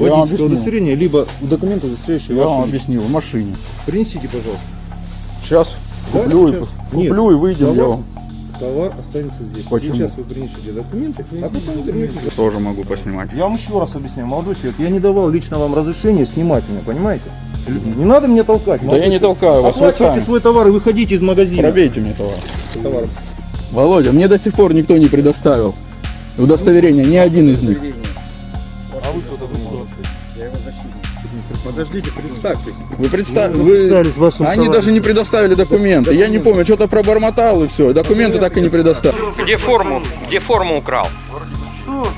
вам водительское объяснил. удостоверение, либо документы, удостоверяющие Я вам вашу личность. объяснил, в машине. Принесите, пожалуйста. Сейчас Да, куплю, сейчас? и, Нет. куплю и выйдем, я Товар, вам товар останется здесь. Почему? Сейчас вы принесете документы, а потом вернетесь. тоже могу поснимать. Я вам еще раз объясняю, молодой человек, я не давал лично вам разрешения снимать меня, понимаете? Не надо меня толкать. Да я не толкаю вас, вы Оплачивайте сами. свой товар и выходите из магазина. Пробейте мне товар. Товар. Володя, мне до сих пор никто не предоставил удостоверение, ни один из них. А Подождите, представьтесь. Вы представь, Ну, вы... Они товарищем. даже не предоставили документы. Я не помню, что-то пробормотал и все. Документы так и не предоставили. Где форму? Где форму украл?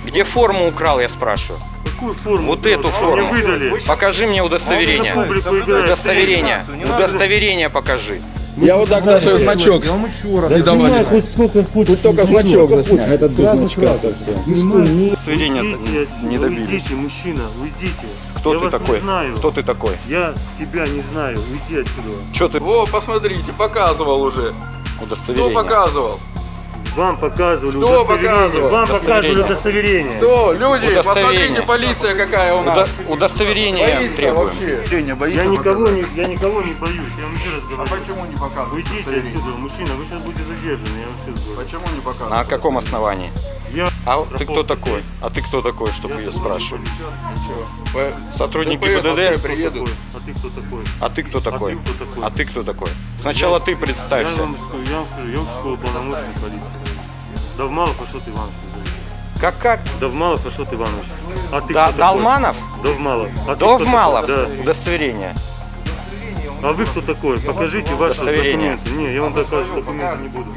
Где форму украл, я спрашиваю? Какую форму? Вот эту Мне форму. выдали. Покажи мне удостоверение. Удостоверение. Удостоверение покажи. Я вот так даже значок. Я вам еще раз. Не давали. Снимай хоть сколько хочешь. Тут только значок заснять. Этот без значка совсем. Не... Добились. Уйдите, мужчина, уйдите. Кто я ты такой? Кто ты такой? Я тебя не знаю. Уйди отсюда. Что ты? О, посмотрите, показывал уже. Удостоверение. показывал? Вам показывали Кто удостоверение. Вам показывали удостоверение. Кто? Люди, Удостоверение. посмотрите, полиция какая у нас. Удо- Удостоверение требуем. Я никого, не, я никого не боюсь. Я вам еще раз говорю. почему не показывают? Уйдите отсюда, мужчина. Вы сейчас будете задержаны. Я вам сейчас говорю. Почему не показывают? На каком основании? Я А ты кто такой? А ты кто такой, чтобы Я ее спрашивать? Сотрудники ДПС ПДД? приедут. А ты кто такой? А ты кто такой? кто такой? А ты кто такой? Сначала ты Я представься. вам скажу, я вам скажу, я участковый полномочный полиции. Давмалов Ашот Иванович. Как как? Давмалов Ашот Иванович. А ты Да, кто такой? Довмалов. А Довмалов? Да. Удостоверение. А вы кто такой? Покажите ваши документы. Не, я вам доказывать документы не буду.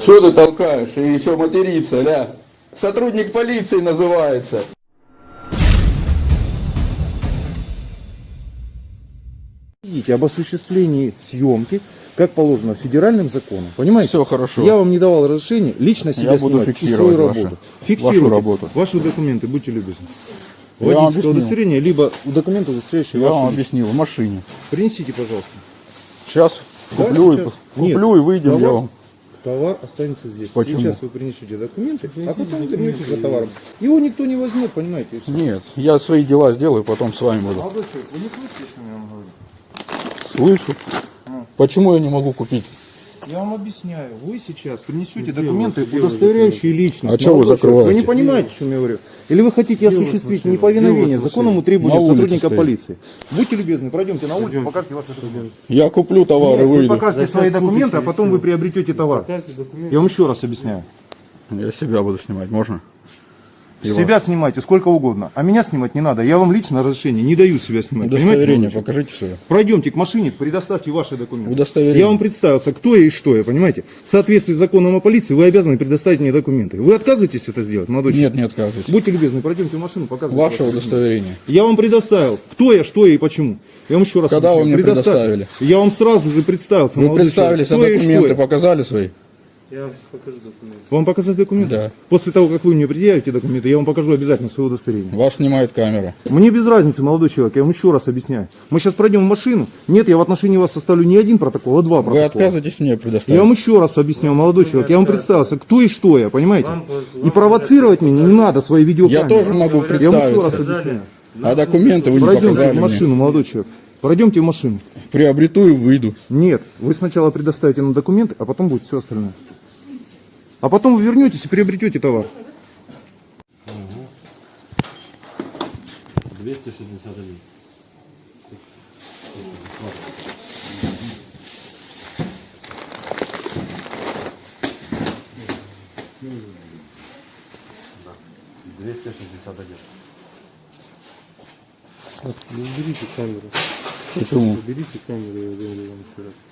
Что ты толкаешь? И еще материться, ля? Сотрудник полиции называется. Видите, об осуществлении съемки, как положено федеральным законом. Понимаете? Все хорошо. Я вам не давал разрешения лично себя Я буду снимать и фиксировать свою ваши- работу. Фиксируйте вашу работу. Ваши документы, будьте любезны. Я Водительское удостоверение, либо документы, удостоверяющие Я вам личность. объяснил, в машине. Принесите, пожалуйста. Сейчас Да, куплю, сейчас. и, куплю Нет, и выйдем, я товар- вам. Товар останется здесь. Почему? Сейчас вы принесете документы, а потом вернетесь за товаром. Его никто не возьмет, понимаете? и. Нет, я свои дела сделаю, потом с вами буду. Молодой человек, вы не слышите, что я вам говорю? Слышу. Почему я не могу купить? Я вам объясняю. Вы сейчас принесете документы, удостоверяющие личность. А чего вы закрываете? Вы не понимаете, о чем я говорю? Или вы хотите осуществить неповиновение законному требованию сотрудника стоит. полиции? Будьте любезны, пройдемте на улицу, покажите ваши документы. Я куплю товар и Вы выйду. покажете свои документы, а потом вы приобретете товар. Я вам еще раз объясняю. Я себя буду снимать, можно? Себя снимайте сколько угодно, а меня снимать не надо. Я вам лично разрешение не даю себя снимать. Понимаете, Удостоверение человек? покажите свое. Пройдемте к машине, предоставьте ваши документы. Удостоверение. Я вам представился, кто я и что я, понимаете? В соответствии с законом о полиции вы обязаны предоставить мне документы. Вы отказываетесь это сделать, молодой Нет, человек? не отказывайтесь. Будьте любезны, пройдемте в машину, показывайте. Ваше удостоверение. Я вам предоставил, кто я, что я и почему. Я вам еще раз Когда вы мне предоставили? Я вам сразу же представился, Вы представились, а документы показали свои? Я вам сейчас покажу документы. Вам показать документы? Да. После того, как вы мне предъявите документы, я вам покажу обязательно свое удостоверение. Вас снимает камера. Мне без разницы, молодой человек, я вам еще раз объясняю. Мы сейчас пройдем в машину. Нет, я в отношении вас составлю не один протокол, а два Вы протокола. отказываетесь мне Я предоставить? вам еще раз объясняю, молодой человек, я вам представился, кто и что я, понимаете? И провоцировать меня не надо свои видеокамеры. Я тоже могу Я вам еще раз представиться. объясняю. А документы вы не Пройдемте показали в машину, мне. молодой человек. Пройдемте в машину. Приобрету и выйду. Нет, вы сначала предоставите нам документы, а потом будет все остальное. А потом вы вернетесь и приобретете товар. 261. Двести шестьдесят один. Не уберите камеру. Почему? Уберите камеру, я говорю вам еще раз.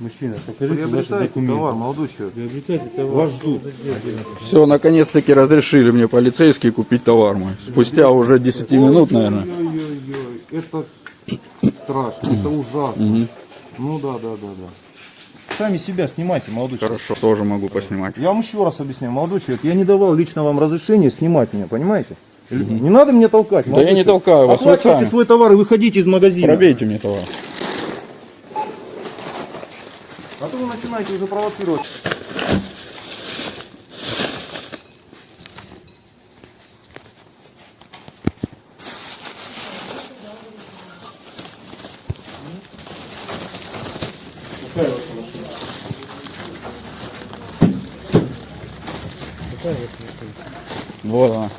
Мужчина, покажите ваши Приобретайте документы. товар, молодой человек. Приобретайте товар. Вас ждут. Все, наконец-таки разрешили мне полицейские купить товар мой. Спустя уже 10 минут, наверное. Ой-ой-ой, это страшно, это ужасно. Ну да, да, да, да. Сами себя снимайте, молодой человек. Хорошо, тоже могу поснимать. Я вам еще раз объясняю, молодой человек, я не давал лично вам разрешения снимать меня, понимаете? Не надо меня толкать. Да молодой я не человек. толкаю вас, вы Оплачивайте сами. свой товар и выходите из магазина. Пробейте мне товар. начинаете уже провоцировать. Какая ваша машина? Какая ваша машина? Вот она.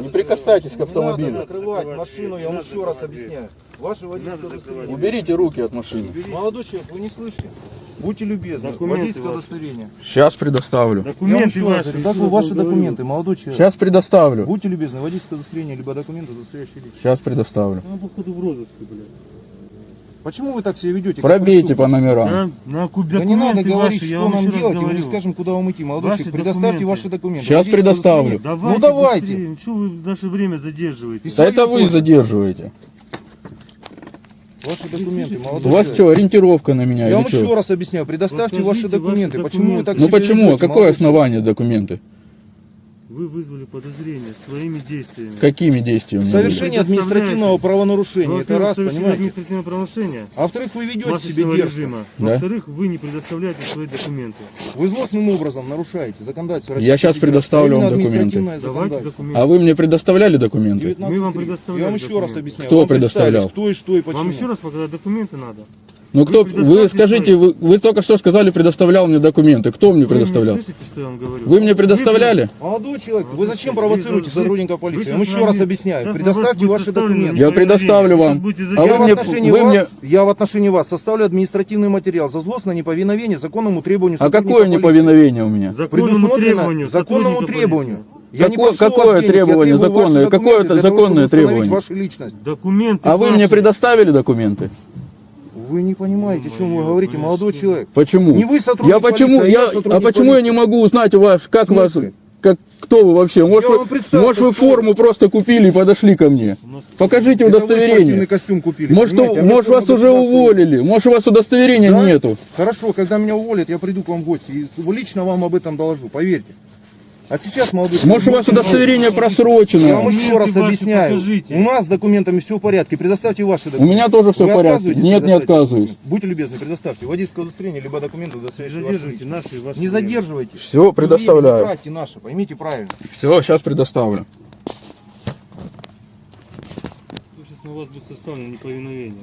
Не прикасайтесь к Не надо автомобилю. закрывать машину, я вам еще раз объясняю. Ваше водительское удостоверение. Уберите руки от машины. Молодой человек, вы не слышите? Будьте любезны, Документы водительское ваши. удостоверение. Сейчас предоставлю. Я вам Документы еще раз ваши. раз ваши вам документы, молодой человек? Сейчас предоставлю. Будьте любезны, водительское удостоверение, либо документы, удостоверяющие личность. Сейчас предоставлю. Она походу в розыске, блядь. Почему вы так себя ведете? Пробейте по номерам. На куб Да не надо документы говорить, ваши, что нам делать, и мы не скажем, куда вам идти. Молодой Ваши человек, предоставьте документы. ваши документы. Сейчас предоставлю. Давайте Ну давайте. быстрее. Что вы наше время задерживаете? Да это вы задерживаете. Ваши документы, У молодой вас человек. что, ориентировка на меня Я вам еще раз объясняю, предоставьте Покажите ваши документы. ваши Почему вы так документы. Ну себя почему? ведете, Какое молодой человек? основание документы? Вы вызвали подозрение своими действиями. Какими действиями? Совершение административного правонарушения. Это раз, понимаете? административное правонарушение А во-вторых, вы ведете себя режима. Да. Во-вторых, вы не предоставляете свои документы. Вы злостным образом нарушаете законодательство Я Российской Федерации. предоставлю вам административное Давайте документы. А вы мне предоставляли документы? 19.3. Мы вам предоставляли Я вам еще раз документы. объясняю. Кто Вам предоставлял? Кто и что и почему. Вам еще раз показать документы надо? Ну кто, Вы вы скажите, вы, вы только что сказали, предоставлял мне документы. Кто мне предоставлял? Вы не слышите, что я вам говорю? Вы мне предоставляли? Молодой человек, вы зачем провоцируете сотрудника полиции? Я вам еще раз объясняю. Предоставьте ваши документы. Я предоставлю вам. А Я, вы в мне- отношении вы вас, мне- я в отношении вас составлю административный материал за злостное неповиновение законному требованию А какое полиции. неповиновение у меня? Законному Предусмотрено требованию законному требованию. Я не Какое- вас какое денег, я требование требую ваши законное? Какое это законное требование? вашу личность. Документы А вы мне предоставили документы? Вы не понимаете, о чем вы говорите, молодой человек. Почему? Не вы сотрудник я почему, полиции, а я я, сотрудник а почему я не полиции. могу узнать у вас, как вас, как, кто вы вообще? Может, вы, может вы кто вы. форму просто купили и подошли ко мне? Покажите Это вы удостоверение. костюм купили. Может, а может вас уже уволили, может у вас удостоверения Да? нету. Хорошо, когда меня уволят, я приду к вам в гости и лично вам об этом доложу, поверьте. А сейчас, молодой человек, Может у вас удостоверение Я вам просрочено. еще раз ваши объясняю. покажите. У нас с документами все в порядке. Предоставьте ваши У документы. меня тоже все Вы в порядке. Нет, не отказываюсь. Будьте любезны, предоставьте водительское удостоверение, либо документы, Не удостоверяющие задерживайте личность. наши ваши. Не задерживайте. Все, Время не предоставляю. тратьте наше, поймите правильно. Все, сейчас предоставлю. Сейчас на вас будет составлено неповиновение.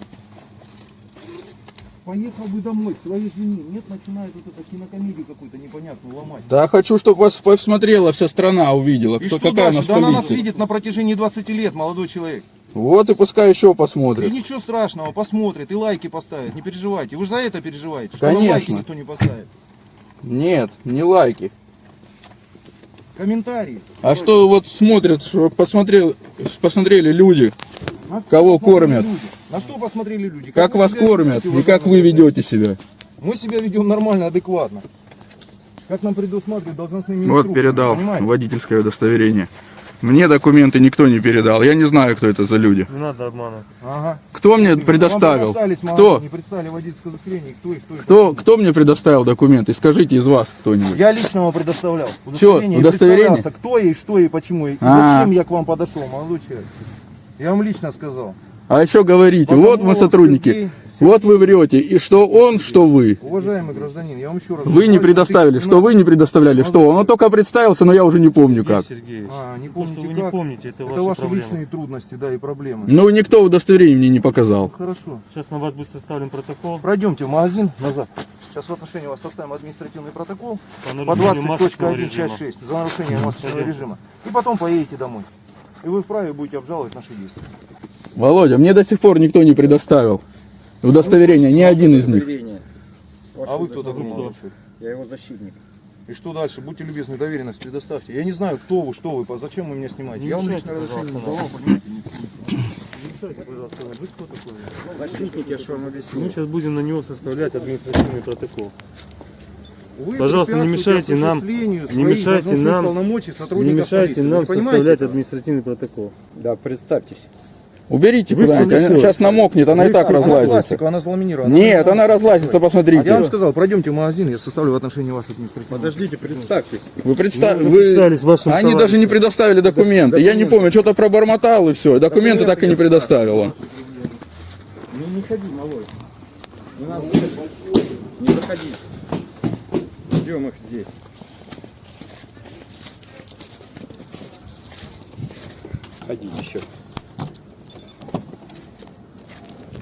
Поехал бы домой к своей жене. Нет, начинает вот это кинокомедию какую-то непонятную ломать. Да, хочу, чтобы вас посмотрела вся страна, увидела, И кто, что какая дальше? Да она нас видит на протяжении 20 лет, молодой человек. Вот и пускай еще И посмотрит. ничего страшного, посмотрит и лайки поставит. Не переживайте. Вы же за это переживаете, что Конечно. лайки никто не поставит. Нет, не лайки. Комментарии. А что вот смотрят, посмотрел, посмотрели люди, Кого кормят? люди? На что посмотрели люди? как вы вас кормят ведете, и как вы ведете себя. Мы себя ведем нормально, адекватно. Как нам предусматривают должностными Вот инструкциями, передал понимаете? водительское удостоверение. Мне документы никто не передал. Я не знаю, кто это за люди. Не надо обманывать. Ага. Кто мне предоставил? Кто? Не представили водительское удостоверение, кто и кто. и Кто, кто мне предоставил документы? Скажите из вас кто-нибудь. Я лично вам предоставлял. Чё, и удостоверение? кто и что и почему. И А. зачем я к вам подошел, молодой человек. Я вам лично сказал. А еще говорите, Потому вот мы сотрудники, Сергей- вот вы врете, и что он, что вы. Уважаемый гражданин, я вам еще раз... Вы не предоставили, что вы не предоставляли, что он. Он только представился, но я уже не помню Сергей как. Сергеевич, А, не помните вы как? не помните, это, Это ваши проблемы. личные трудности, да, и проблемы. Ну, никто удостоверение мне не показал. Хорошо. Сейчас на вас будет составлен протокол Пройдемте в магазин назад. Сейчас в отношении вас составим административный протокол по по нарушению масочного 20.1 режима. часть 6 за нарушение масочного режима. И потом поедете домой. И вы вправе будете обжаловать наши действия. Володя, мне до сих пор никто не предоставил удостоверение, ни один из них. А вы кто такой, молодой? Я его защитник. И что дальше? Будьте любезны, доверенность предоставьте. Я не знаю, кто вы, что вы, зачем вы меня снимаете. Не Я вам лично разрешение давал? Защитник, я же вам Мы объяснил. сейчас будем на него составлять административный протокол. Вы Пожалуйста, не мешайте нам- не мешайте нам- Не мешайте полиции. нам Вы составлять это? административный протокол. Да, представьтесь. Уберите Вы куда-нибудь. Она сейчас намокнет, она и так Она разлазится. пластиковая, она заламинирована. Нет, она разлазится, А я вам посмотрите. сказал, пройдемте в магазин, я составлю в отношении вас административное. Подождите, представьтесь. Вы представили, представились вашим они товарищем. даже не предоставили документы. Я не помню, что-то пробормотал и все. Документы так и не предоставил он. Ну не ходи, малой. Не надо. Не заходи. Ждем их здесь. Ходи еще.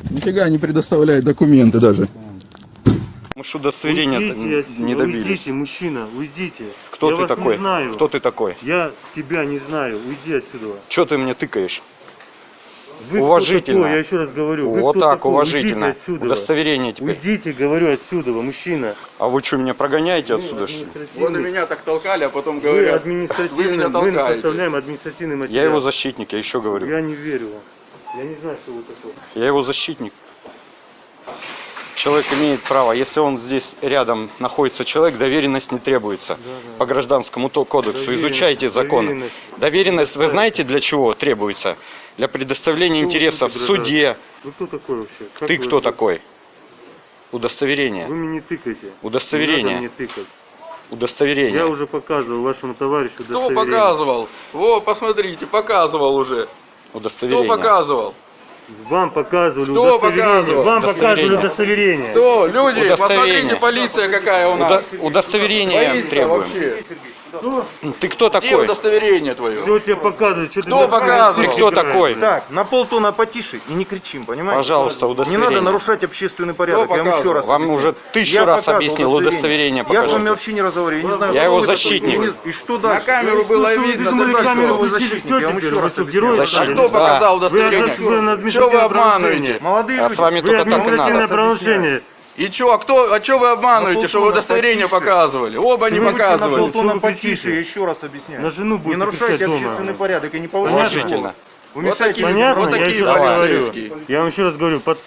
Нифига не предоставляет документы даже. Мы ж удостоверения Уйдите отсюда, не добились. уйдите, мужчина, уйдите. Кто я ты вас такой? не знаю. Кто ты такой? Я тебя не знаю, уйди отсюда. Че ты мне тыкаешь? Вы Уважительно. такой? Я еще раз говорю. Вы вот так, такой? уважительно. Уйдите отсюда. Удостоверение теперь. Уйдите, говорю, отсюда, мужчина. А вы что, меня прогоняете отсюда, что ли? Вот и меня так толкали, а потом Вы говорят, административный, вы меня мы толкаете. составляем административный Я материал. его защитник, я еще говорю. Я не верю вам. Я не знаю, что вы такой. Я его защитник. Человек имеет право, если он здесь рядом находится человек, доверенность не требуется. По гражданскому то- кодексу. Доверенность, Изучайте законы. доверенность. Доверенность, вы знаете, для чего требуется? Для предоставления вы интересов в суде. Вы кто такой вообще? Как Ты кто вообще? такой? Удостоверение. Вы мне не тыкайте. Удостоверение. Не тыкать. Я Удостоверение. уже показывал вашему товарищу Кто удостоверение. показывал? Во, посмотрите, показывал уже. Кто Удостоверение. показывал? Вам показывали Кто удостоверение. показывал? Вам показывали удостоверение. Кто? Люди, Удостоверение. посмотрите, полиция какая у Удо- нас. Удостоверение Полиция требуем. вообще. Ты кто Где такой? удостоверение твое? Все тебе показывают. Что ты Кто на- показывал? Ты кто такой? Так, на полтона потише и не кричим, понимаете? Пожалуйста, Не удостоверение. надо нарушать общественный порядок, Кто я вам еще раз Вам объясню. уже тысячу Я раз объяснил, удостоверение Я с вами вообще не разговариваю, я не знаю, Я его вы такой. защитник. И не- И что На дальше? камеру было видно, что на камеру защитник. я вам еще раз герои А Защитник. кто показал удостоверение? на Что вы обманываете? Молодые А люди, с вами только так и надо. И чё, а кто, а чё вы обманываете, На что вы удостоверение потише. показывали? Оба не Вы на показывали. полтона Что вы потише, я еще раз объясняю. На жену Не будете нарушайте кричать дома. общественный порядок и не повышайте. Вы Вот мешаете такие, людям Понятно? вот я такие еще раз говорю. полицейские. Я вам еще раз говорю, под,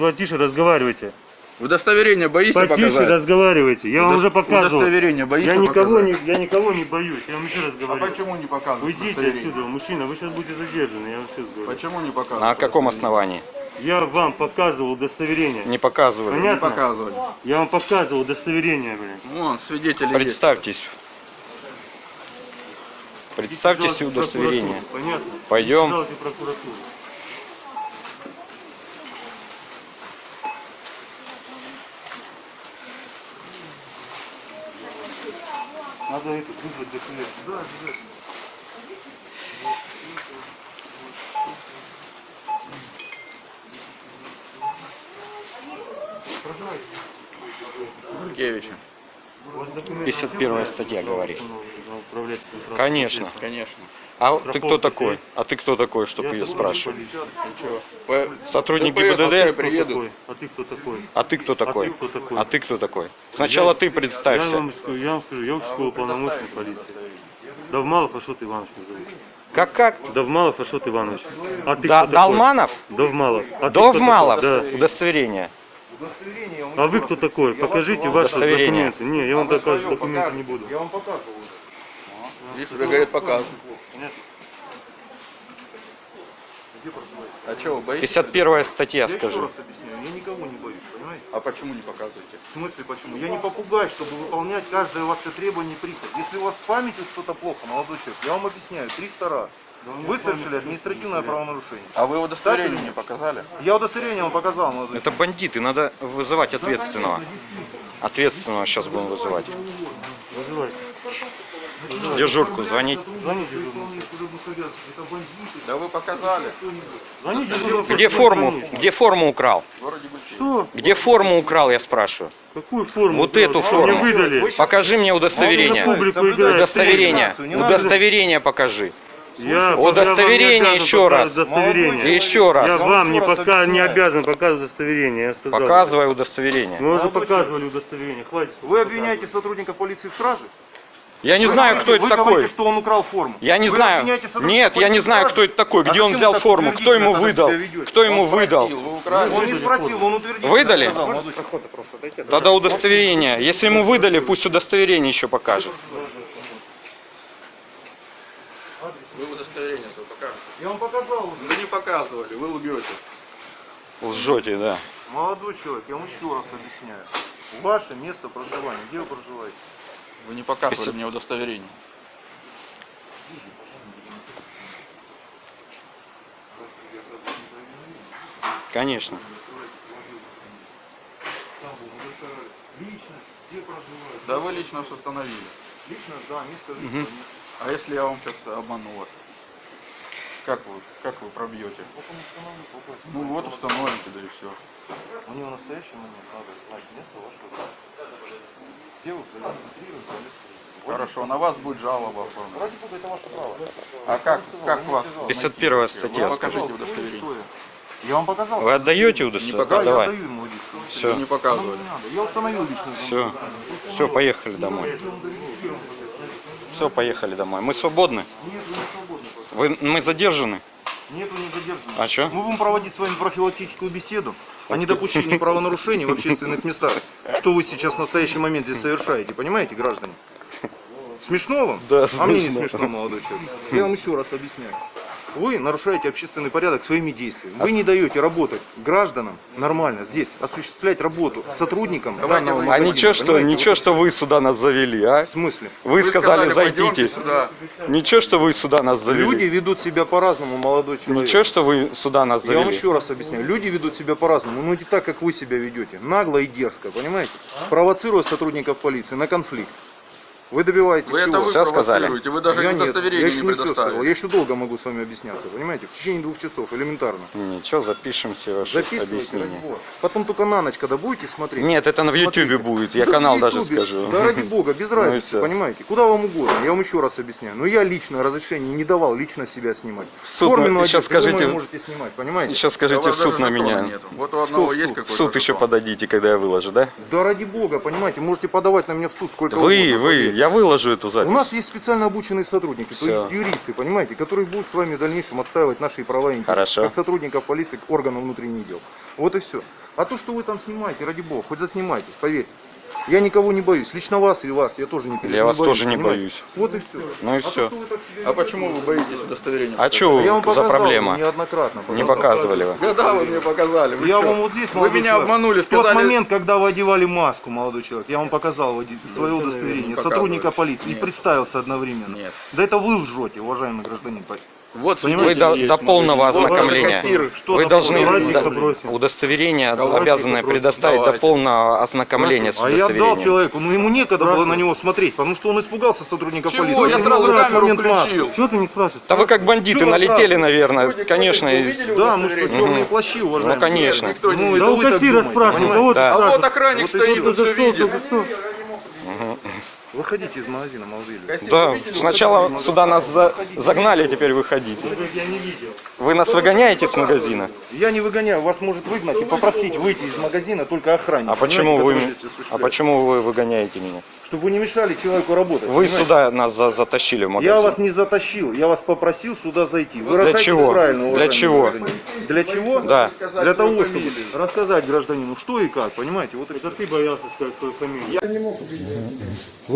потише разговаривайте. Удостоверение боишься Потише показать? разговаривайте. Я вам уже показывал. Удостоверение боишься Я никого, показать? не, я никого не боюсь. Я вам еще раз А говорю. почему не показывать Уйдите отсюда, мужчина. Вы сейчас будете задержаны. Я вам сейчас говорю. Почему не показывать? На каком основании? Я вам показывал удостоверение. Не показывали. Не Понятно? показывали. Я вам показывал удостоверение, блин. Вон, свидетели есть. Представьтесь. Представьте себе удостоверение. Понятно? Пойдем. Пожалуйста, в прокуратуру. Надо это вызвать документ. Да, обязательно. Гуркевича. У вас документы 51 статья говорит. транспортным Конечно. средством? Конечно. А ты кто такой? есть? А ты кто такой, чтобы ее спрашивать? Сотрудник ГИБДД? Такой? А ты кто такой? А ты кто такой? А ты кто такой? Сначала ты Я представься. вам, скажу, я вам скажу, я участковый полномочный полиции. Давмалов Ашот Иванович меня зовут. Как как? Давмалов Ашот Иванович. А ты Да, кто такой? Далманов? Довмалов. А ты кто Довмалов? такой? Да. Удостоверение. А вы кто такой? Покажите ваши Удостоверение. документы. Не, я вам доказывать документы не буду. Я вам показывал. Здесь уже, говорят, показывают. А что, вы боитесь? 51 статья, Я еще скажи. раз объясняю, я никого не боюсь, понимаете? А почему не показываете? В смысле почему? Я не попугай, чтобы выполнять каждое ваше требование и прихоть. Если у вас с памятью что-то плохо, молодой человек, я вам объясняю, 300 раз. Вы совершили административное правонарушение. А вы удостоверение мне показали? Я удостоверение вам показал, молодой Это бандиты, надо вызывать ответственного. Ответственного сейчас будем вызывать. Вызывайте. Дежурку звонить. Звоните. Да вы показали. Звоните дежурному. Где форму? Где форму украл? Что? Где форму украл, я спрашиваю? Какую форму? Вот эту мне форму. выдали? Покажи мне удостоверение. Удостоверение. Удостоверение покажи. Я Удостоверение еще раз. Удостоверение. Еще раз. Я вам не, пока, не обязан показывать удостоверение, я сказал. Показывай удостоверение. Мы уже показывали удостоверение, хватит. Вы обвиняете сотрудника полиции в краже? Я не Вы знаю, говорите- кто это Вы такой. говорите, что он украл форму. Я не Вы знаю. Нет, я не знаю, кто это такой. А Где он зачем взял форму? Кто ему выдал? Кто ему выдал? Спросил, Вы. Он не спросил, он утвердительно Выдали? сказал. Тогда удостоверение. Если ему выдали, пусть удостоверение еще покажет. Вы удостоверение то покажете. Я вам показал уже. Вы не показывали, вы лгете. Лжете, да. Молодой человек, я вам еще раз объясняю. Ваше место проживания, где вы проживаете? Вы не показывали Спасибо. мне удостоверение. Конечно. Личность, где проживаете? Да вы лично установили. Личность, да, место жительства. А если я вам сейчас обману вас? Как вы, как вы пробьете? Ну вот установите, да и все. Мне в настоящий момент надо знать место вашего. Где вы Хорошо, на вас будет жалоба оформлена. Ради бога, это ваше право. А как, как вас? 51 найти? статья. Вы покажите удостоверение. я. Я вам показал. Вы отдаете Не удостоверение? показывали. Да, я Давай. отдаю ему удостоверение. Все, Вы не показывали. Не. Я установил личность. все, все, поехали домой. Все, поехали домой. Мы свободны? Нет, вы не свободны. пока. Вы, мы задержаны? Нету не задержанных. А чё? Мы будем проводить с вами профилактическую беседу о недопущении правонарушений в общественных местах. Что вы сейчас в настоящий момент здесь совершаете, понимаете, граждане? Смешно вам? Да, А мне не смешно. смешно, молодой человек. Я вам еще раз объясняю. Вы нарушаете общественный порядок своими действиями. Вы не даете работать гражданам нормально здесь, осуществлять работу сотрудникам данного А магазина, ничего, что, понимаете? ничего, Вот что вы сюда нас завели, а? В смысле? Вы сказали, «Пойдемте зайдите. сюда. Ничего, что вы сюда нас завели. Люди ведут себя по-разному, молодой человек. Ничего, что вы сюда нас Я вам завели. еще раз объясняю. Люди ведут себя по-разному, но не так, как вы себя ведете. Нагло и дерзко, понимаете? Провоцируя сотрудников полиции на конфликт. Вы добиваетесь Вы чего? это вы Всё сказали? вы даже я нет, я удостоверение еще не не все сказал. Я еще долго могу с вами объясняться, понимаете? В течение двух часов, элементарно. Ничего, запишем все ваши Записывайте, ради объяснения. бога. Потом только на ночь, когда будете смотреть. Нет, это на в. Ютубе будет. Я Да канал даже скажу. Да ради бога, без Ну разницы, понимаете? Куда вам угодно, я вам еще раз объясняю. Но я лично разрешение не давал лично себя снимать. Суд, Форменную ну, сейчас одежду вы скажите- можете снимать, понимаете? Еще у скажите в суд на меня. нету. Вот у одного есть? В какой-то суд еще подадите, когда я выложу, да? Да ради бога, понимаете, можете подавать на меня в суд сколько Вы, угодно. вы, я выложу эту У запись. нас есть специально обученные сотрудники, то Всё. есть юристы, понимаете, которые будут с вами в дальнейшем отстаивать наши права и интересы. Хорошо. Как сотрудников полиции, органов внутренних дел. Вот и все. А то, что вы там снимаете, ради бога, хоть заснимайтесь, поверьте. Я никого не боюсь. Лично вас или вас я тоже не Я вас боюсь, тоже не понимаете? боюсь. Вот и все. Ну и а то, что себя А почему вы боитесь удостоверения? А что Я вам за показал проблема? неоднократно. Не показал. показывали вы. Когда вы мне показали? Вы Я чё? вам вот здесь, Вы меня человек, обманули, В тот сказали... момент, когда вы одевали маску, молодой человек, я вам показал свое удостоверение не сотрудника полиции и Нет. представился одновременно. Нет. Да это вы лжете, уважаемый гражданин. Вот Вы свидетель до, есть, до смотрите. полного ознакомления. кассир. Что Вы до должны попросим. удостоверение Давайте обязаны попросим. предоставить до Давайте. полного ознакомления с А я отдал удостоверением. человеку, но ему некогда было Здравствуйте. на него смотреть, потому что он испугался сотрудника Чего? полиции. Я Он сразу камеру момент маску. включил. Чего ты не спрашиваешь? Да вы как бандиты вы налетели, правда? наверное, Люди, конечно. вы Да, мы что, черные плащи, уважаемые? Ну, конечно. Никто не Ну, Да у вы так кассира понимаете? кого ты Да. А вот спрашиваешь? охранник стоит, все видит. Выходите из магазина, молодые люди. Да, вы видели сначала сюда нас за- загнали, теперь выходите. Я не видел. Вы нас выгоняете с магазина? Я не выгоняю, вас может выгнать и попросить выйти из магазина только охранник. А почему вы, а почему вы выгоняете меня? Чтобы вы не мешали человеку работать. Вы понимаете? сюда нас за- затащили в магазин. Я вас не затащил, я вас попросил сюда зайти. Для Выражайтесь чего? правильно, Для чего? гражданин. Для чего? Да. Для того, чтобы рассказать гражданину, что и как, понимаете? Вот Это ты боялся сказать свою фамилию.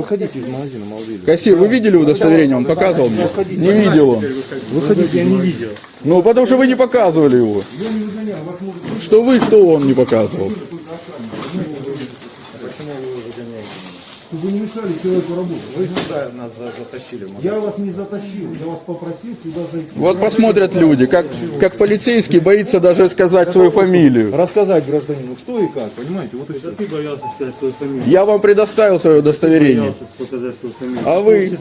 Выходите из магазина, молодые люди. Кассир, вы видели удостоверение? Он показывал мне? Не видел он. Выходите, я не видел. Ну, потому что вы не показывали его. Что вы, что он не показывал. Вы не мешали человеку работать. Вы сюда нас затащили. Я вас не затащил, я вас попросил сюда зайти. Вот посмотрят люди, как, как полицейский боится даже сказать свою фамилию. Рассказать гражданину, что и как, понимаете? Вот. Это ты боялся сказать свою фамилию. Я вам предоставил свое удостоверение. А вы?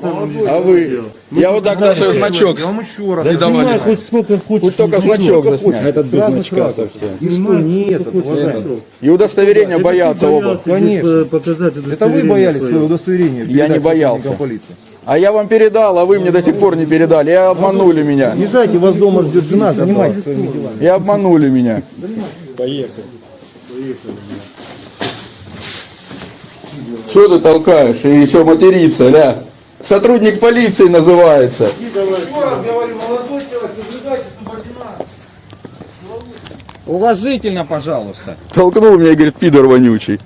А вы? Я вот так даже значок. Я вам еще раз Не давали. хоть сколько хочешь. Хоть только значок заснять. Этот без значка совсем. И что, не этот, уважаемый. И удостоверения боятся оба. Конечно. Показать Это вы боялись свое удостоверение Я не боялся. полиции. А я вам передал, а вы мне до сих пор не передали. И обманули меня. Езжайте, вас дома ждет жена, занимайтесь своими делами. И обманули меня. Что ты толкаешь? И еще материться, ля. Сотрудник полиции называется. Еще раз говорю, молодой человек, соблюдайте субординацию. Уважительно, пожалуйста. Толкнул меня и говорит, пидор вонючий.